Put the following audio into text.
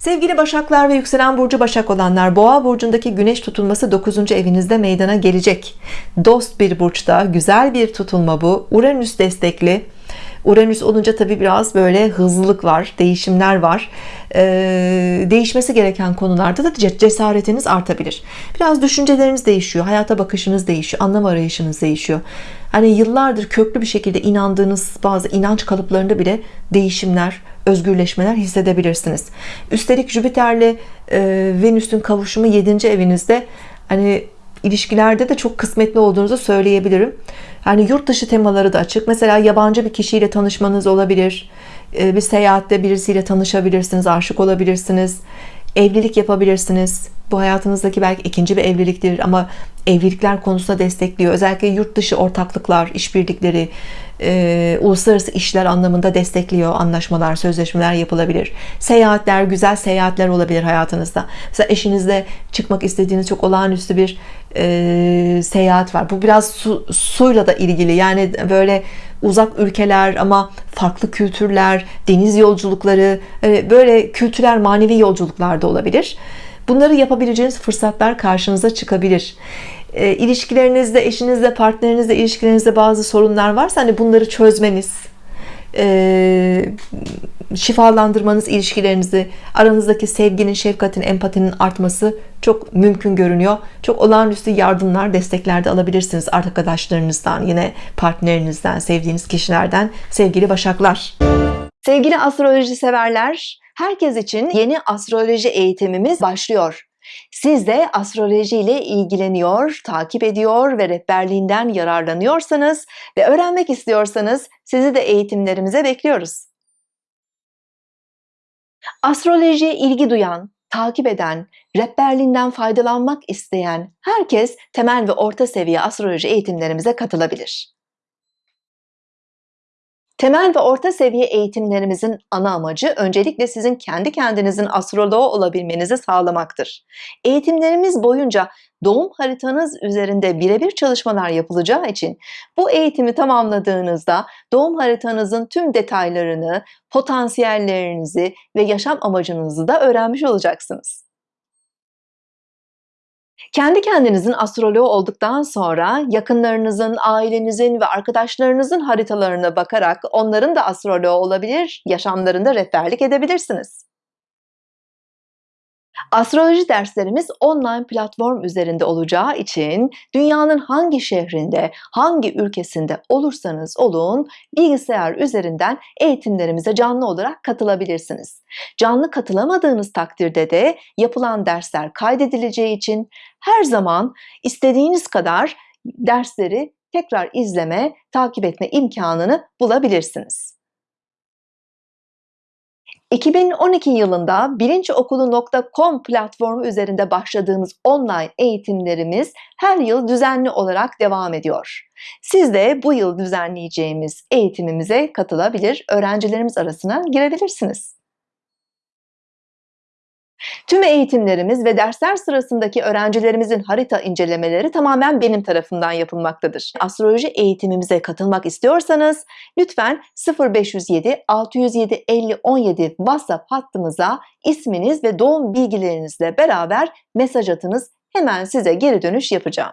Sevgili Başaklar ve yükselen burcu Başak olanlar Boğa burcundaki güneş tutulması 9. evinizde meydana gelecek. Dost bir burçta güzel bir tutulma bu. Uranüs destekli. Uranüs olunca tabi biraz böyle hızlılık var, değişimler var. Ee, değişmesi gereken konularda da cesaretiniz artabilir. Biraz düşünceleriniz değişiyor, hayata bakışınız değişiyor, anlam arayışınız değişiyor. Hani yıllardır köklü bir şekilde inandığınız bazı inanç kalıplarında bile değişimler, özgürleşmeler hissedebilirsiniz. Üstelik Jüpiter'le e, Venüs'ün kavuşumu 7. evinizde hani ilişkilerde de çok kısmetli olduğunuzu söyleyebilirim. Yani yurt dışı temaları da açık. Mesela yabancı bir kişiyle tanışmanız olabilir. E, bir seyahatte birisiyle tanışabilirsiniz, aşık olabilirsiniz. Evlilik yapabilirsiniz. Bu hayatınızdaki belki ikinci bir evliliktir ama evlilikler konusunda destekliyor. Özellikle yurt dışı ortaklıklar, işbirlikleri, e, uluslararası işler anlamında destekliyor. Anlaşmalar, sözleşmeler yapılabilir. Seyahatler, güzel seyahatler olabilir hayatınızda. Mesela eşinizle çıkmak istediğiniz çok olağanüstü bir e, seyahat var. Bu biraz su, suyla da ilgili. Yani böyle uzak ülkeler ama farklı kültürler, deniz yolculukları, e, böyle kültürel manevi yolculuklar da olabilir. Bunları yapabileceğiniz fırsatlar karşınıza çıkabilir. E, ilişkilerinizde, eşinizle, partnerinizle, ilişkilerinizde bazı sorunlar varsa hani bunları çözmeniz, e, şifalandırmanız ilişkilerinizi, aranızdaki sevginin, şefkatin, empatinin artması çok mümkün görünüyor. Çok olağanüstü yardımlar, destekler de alabilirsiniz arkadaşlarınızdan, yine partnerinizden, sevdiğiniz kişilerden sevgili başaklar. Sevgili astroloji severler, herkes için yeni astroloji eğitimimiz başlıyor. Siz de astroloji ile ilgileniyor, takip ediyor ve rehberliğinden yararlanıyorsanız ve öğrenmek istiyorsanız sizi de eğitimlerimize bekliyoruz. Astrolojiye ilgi duyan, takip eden, rehberliğinden faydalanmak isteyen herkes temel ve orta seviye astroloji eğitimlerimize katılabilir. Temel ve orta seviye eğitimlerimizin ana amacı öncelikle sizin kendi kendinizin astroloğu olabilmenizi sağlamaktır. Eğitimlerimiz boyunca doğum haritanız üzerinde birebir çalışmalar yapılacağı için bu eğitimi tamamladığınızda doğum haritanızın tüm detaylarını, potansiyellerinizi ve yaşam amacınızı da öğrenmiş olacaksınız. Kendi kendinizin astroloğu olduktan sonra yakınlarınızın, ailenizin ve arkadaşlarınızın haritalarına bakarak onların da astroloğu olabilir, yaşamlarında rehberlik edebilirsiniz. Astroloji derslerimiz online platform üzerinde olacağı için dünyanın hangi şehrinde, hangi ülkesinde olursanız olun bilgisayar üzerinden eğitimlerimize canlı olarak katılabilirsiniz. Canlı katılamadığınız takdirde de yapılan dersler kaydedileceği için her zaman istediğiniz kadar dersleri tekrar izleme, takip etme imkanını bulabilirsiniz. 2012 yılında bilinçokulu.com platformu üzerinde başladığımız online eğitimlerimiz her yıl düzenli olarak devam ediyor. Siz de bu yıl düzenleyeceğimiz eğitimimize katılabilir, öğrencilerimiz arasına girebilirsiniz. Tüm eğitimlerimiz ve dersler sırasındaki öğrencilerimizin harita incelemeleri tamamen benim tarafından yapılmaktadır. Astroloji eğitimimize katılmak istiyorsanız lütfen 0507 607 50 17 WhatsApp hattımıza isminiz ve doğum bilgilerinizle beraber mesaj atınız. Hemen size geri dönüş yapacağım.